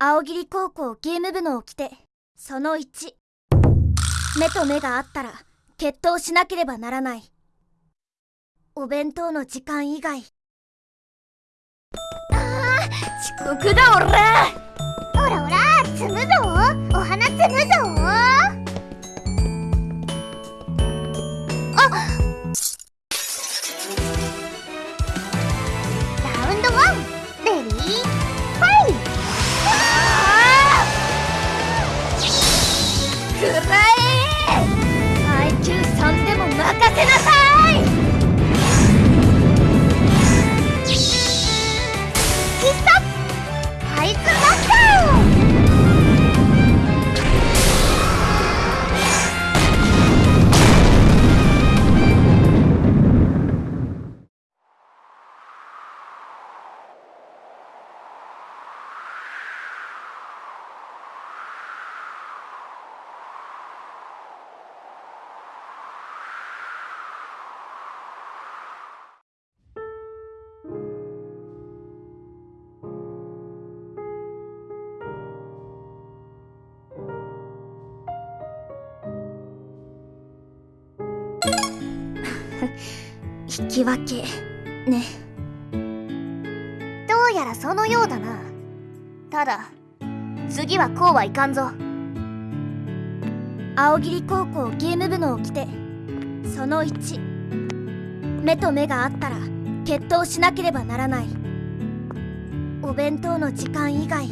青霧高校ゲーム部の掟その1目と目があったら決闘しなければならない。お弁当の時間以外。あー遅刻だおらおらおら積むぞ。Monterrey. 引き分けね。どうやらそのようだな。ただ次はこうはいかんぞ。青桐高校ゲーム部の掟その1目と目があったら決闘しなければならない。お弁当の時間以外